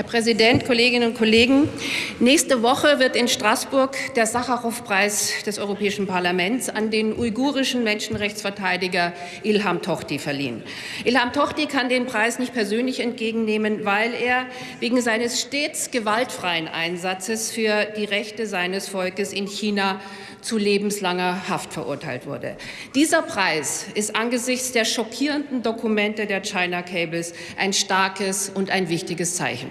Herr Präsident, Kolleginnen und Kollegen! Nächste Woche wird in Straßburg der Sacharow-Preis des Europäischen Parlaments an den uigurischen Menschenrechtsverteidiger Ilham Tohti verliehen. Ilham Tohti kann den Preis nicht persönlich entgegennehmen, weil er wegen seines stets gewaltfreien Einsatzes für die Rechte seines Volkes in China zu lebenslanger Haft verurteilt wurde. Dieser Preis ist angesichts der schockierenden Dokumente der China Cables ein starkes und ein wichtiges Zeichen.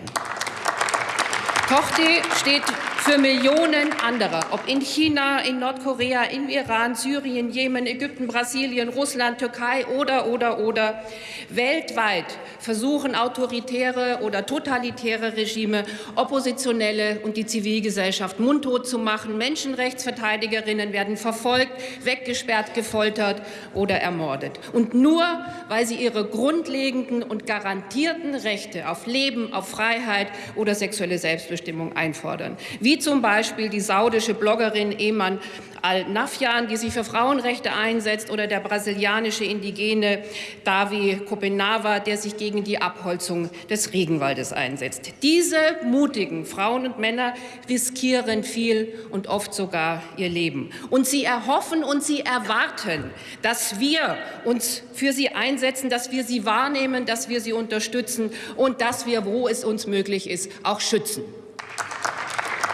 Tochti steht für Millionen anderer, ob in China, in Nordkorea, im Iran, Syrien, Jemen, Ägypten, Brasilien, Russland, Türkei oder, oder, oder. Weltweit versuchen autoritäre oder totalitäre Regime, Oppositionelle und die Zivilgesellschaft mundtot zu machen. Menschenrechtsverteidigerinnen werden verfolgt, weggesperrt, gefoltert oder ermordet. Und nur, weil sie ihre grundlegenden und garantierten Rechte auf Leben, auf Freiheit oder sexuelle Selbstbestimmung einfordern, wie zum Beispiel die saudische Bloggerin Eman al-Nafjan, die sich für Frauenrechte einsetzt, oder der brasilianische Indigene Davi Copenava, der sich gegen die Abholzung des Regenwaldes einsetzt. Diese mutigen Frauen und Männer riskieren viel und oft sogar ihr Leben. Und sie erhoffen und sie erwarten, dass wir uns für sie einsetzen, dass wir sie wahrnehmen, dass wir sie unterstützen und dass wir, wo es uns möglich ist, auch schützen.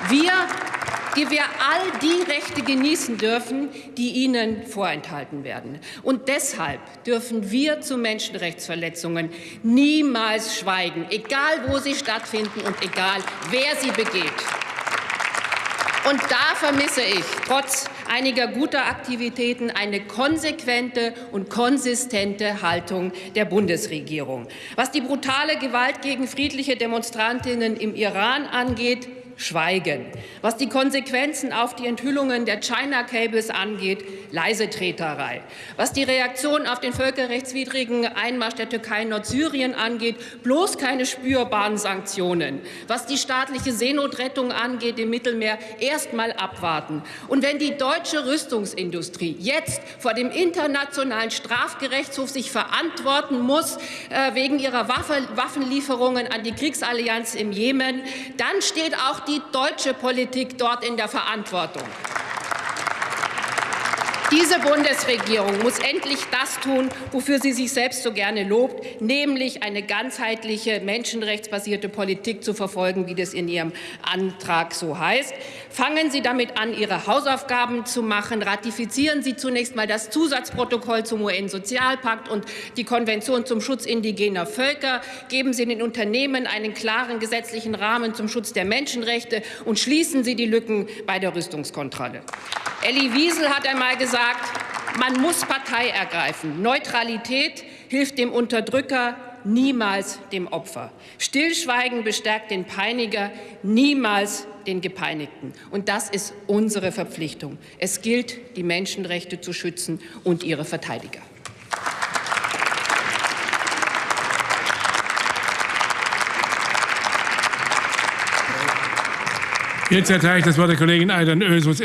Wir, die wir all die Rechte genießen dürfen, die ihnen vorenthalten werden. Und deshalb dürfen wir zu Menschenrechtsverletzungen niemals schweigen, egal wo sie stattfinden und egal wer sie begeht. Und da vermisse ich trotz einiger guter Aktivitäten eine konsequente und konsistente Haltung der Bundesregierung. Was die brutale Gewalt gegen friedliche Demonstrantinnen im Iran angeht, Schweigen. Was die Konsequenzen auf die Enthüllungen der China Cables angeht, leise Treterei. Was die Reaktion auf den völkerrechtswidrigen Einmarsch der Türkei in Nordsyrien angeht, bloß keine spürbaren Sanktionen. Was die staatliche Seenotrettung angeht im Mittelmeer, erst mal abwarten. Und wenn die deutsche Rüstungsindustrie jetzt vor dem Internationalen Strafgerichtshof sich verantworten muss äh, wegen ihrer Waffe, Waffenlieferungen an die Kriegsallianz im Jemen, dann steht auch die deutsche Politik dort in der Verantwortung. Diese Bundesregierung muss endlich das tun, wofür sie sich selbst so gerne lobt, nämlich eine ganzheitliche, menschenrechtsbasierte Politik zu verfolgen, wie das in Ihrem Antrag so heißt. Fangen Sie damit an, Ihre Hausaufgaben zu machen. Ratifizieren Sie zunächst mal das Zusatzprotokoll zum UN-Sozialpakt und die Konvention zum Schutz indigener Völker. Geben Sie den Unternehmen einen klaren gesetzlichen Rahmen zum Schutz der Menschenrechte und schließen Sie die Lücken bei der Rüstungskontrolle. Elli Wiesel hat einmal gesagt, man muss Partei ergreifen. Neutralität hilft dem Unterdrücker, niemals dem Opfer. Stillschweigen bestärkt den Peiniger, niemals den Gepeinigten. Und das ist unsere Verpflichtung. Es gilt, die Menschenrechte zu schützen und ihre Verteidiger. Jetzt erteile ich das Wort der Kollegin Aidan Ösus.